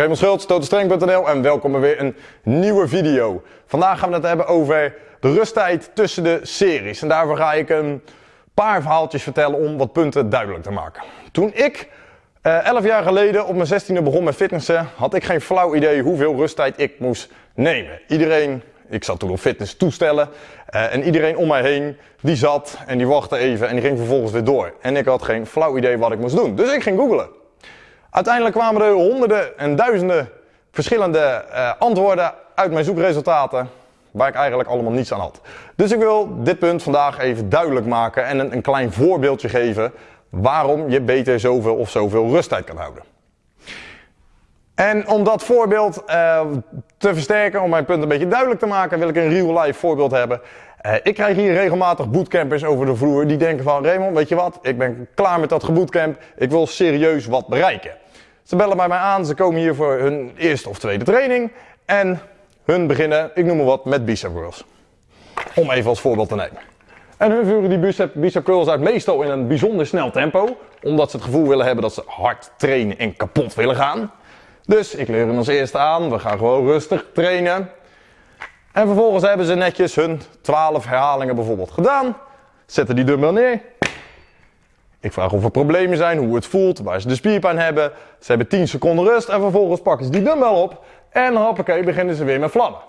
Raymond Schultz, totalstreng.nl en welkom bij weer een nieuwe video. Vandaag gaan we het hebben over de rusttijd tussen de series. En daarvoor ga ik een paar verhaaltjes vertellen om wat punten duidelijk te maken. Toen ik uh, 11 jaar geleden op mijn 16e begon met fitnessen, had ik geen flauw idee hoeveel rusttijd ik moest nemen. Iedereen, ik zat toen op fitness toestellen uh, en iedereen om mij heen, die zat en die wachtte even en die ging vervolgens weer door. En ik had geen flauw idee wat ik moest doen. Dus ik ging googlen. Uiteindelijk kwamen er honderden en duizenden verschillende uh, antwoorden uit mijn zoekresultaten waar ik eigenlijk allemaal niets aan had. Dus ik wil dit punt vandaag even duidelijk maken en een, een klein voorbeeldje geven waarom je beter zoveel of zoveel rusttijd kan houden. En om dat voorbeeld uh, te versterken, om mijn punt een beetje duidelijk te maken, wil ik een real life voorbeeld hebben. Uh, ik krijg hier regelmatig bootcampers over de vloer die denken van Raymond, weet je wat, ik ben klaar met dat gebootcamp, ik wil serieus wat bereiken. Ze bellen bij mij aan, ze komen hier voor hun eerste of tweede training en hun beginnen, ik noem maar wat, met bicep curls. Om even als voorbeeld te nemen. En hun voeren die bicep, bicep curls uit meestal in een bijzonder snel tempo, omdat ze het gevoel willen hebben dat ze hard trainen en kapot willen gaan. Dus ik leer hen als eerste aan, we gaan gewoon rustig trainen. En vervolgens hebben ze netjes hun 12 herhalingen bijvoorbeeld gedaan. Zetten die dumbbell neer. Ik vraag of er problemen zijn, hoe het voelt, waar ze de spierpijn hebben. Ze hebben 10 seconden rust en vervolgens pakken ze die dumbbell op. En hoppakee, beginnen ze weer met vlammen.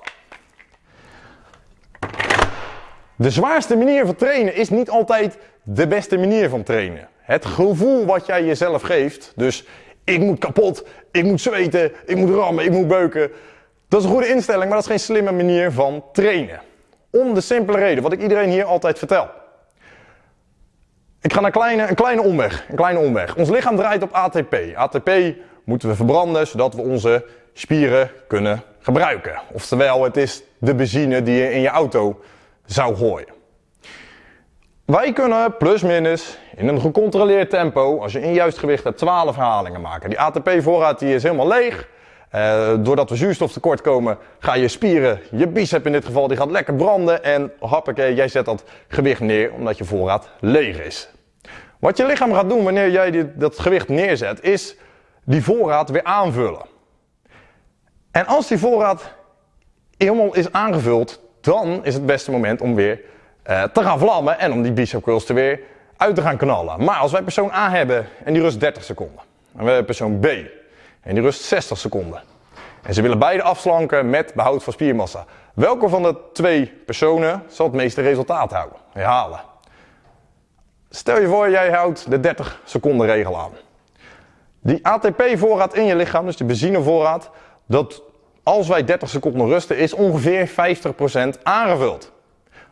De zwaarste manier van trainen is niet altijd de beste manier van trainen. Het gevoel wat jij jezelf geeft, dus ik moet kapot, ik moet zweten, ik moet rammen, ik moet beuken. Dat is een goede instelling, maar dat is geen slimme manier van trainen. Om de simpele reden, wat ik iedereen hier altijd vertel. Ik ga naar kleine, een kleine omweg. Een kleine omweg. Ons lichaam draait op ATP. ATP moeten we verbranden zodat we onze spieren kunnen gebruiken. Oftewel, het is de benzine die je in je auto zou gooien. Wij kunnen plus minus in een gecontroleerd tempo, als je in juist gewicht hebt, 12 herhalingen maken. Die ATP-voorraad die is helemaal leeg. Uh, doordat we zuurstof tekort komen, ga je spieren, je bicep in dit geval, die gaat lekker branden. En hoppakee, jij zet dat gewicht neer omdat je voorraad leeg is. Wat je lichaam gaat doen wanneer jij dat gewicht neerzet, is die voorraad weer aanvullen. En als die voorraad helemaal is aangevuld, dan is het beste moment om weer uh, te gaan vlammen en om die bicep curls er weer uit te gaan knallen. Maar als wij persoon A hebben en die rust 30 seconden, en we hebben persoon B en die rust 60 seconden. En ze willen beide afslanken met behoud van spiermassa. Welke van de twee personen zal het meeste resultaat houden, herhalen? Stel je voor, jij houdt de 30 seconden regel aan. Die ATP-voorraad in je lichaam, dus de benzinevoorraad, dat als wij 30 seconden rusten, is ongeveer 50% aangevuld.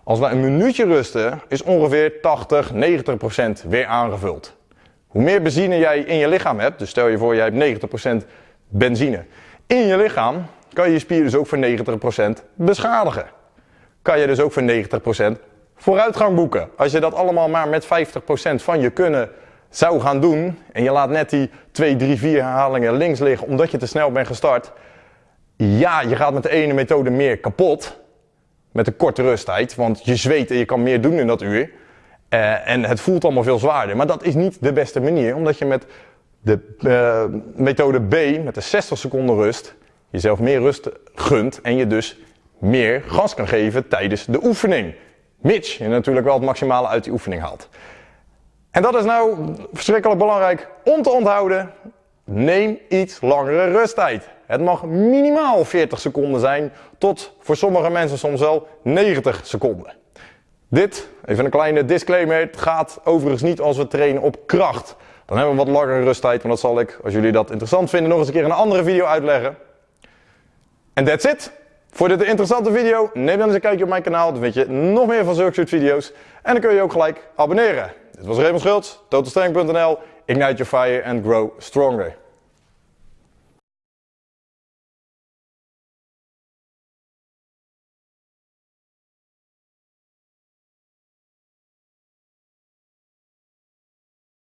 Als wij een minuutje rusten, is ongeveer 80, 90% weer aangevuld. Hoe meer benzine jij in je lichaam hebt, dus stel je voor jij hebt 90% benzine in je lichaam, kan je je spier dus ook voor 90% beschadigen. Kan je dus ook voor 90% vooruitgang boeken. Als je dat allemaal maar met 50% van je kunnen zou gaan doen en je laat net die 2, 3, 4 herhalingen links liggen omdat je te snel bent gestart. Ja, je gaat met de ene methode meer kapot met een korte rusttijd, want je zweet en je kan meer doen in dat uur. Uh, en het voelt allemaal veel zwaarder. Maar dat is niet de beste manier, omdat je met de uh, methode B, met de 60 seconden rust, jezelf meer rust gunt en je dus meer gas kan geven tijdens de oefening. Mits je natuurlijk wel het maximale uit die oefening haalt. En dat is nou verschrikkelijk belangrijk om te onthouden. Neem iets langere rusttijd. Het mag minimaal 40 seconden zijn, tot voor sommige mensen soms wel 90 seconden. Dit, even een kleine disclaimer, het gaat overigens niet als we trainen op kracht. Dan hebben we wat langere rusttijd, maar dat zal ik, als jullie dat interessant vinden, nog eens een keer in een andere video uitleggen. En that's it. Voor dit interessante video, neem dan eens een kijkje op mijn kanaal, dan vind je nog meer van zulke soort video's. En dan kun je ook gelijk abonneren. Dit was Raymond Schultz, totalstreng.nl, ignite your fire and grow stronger.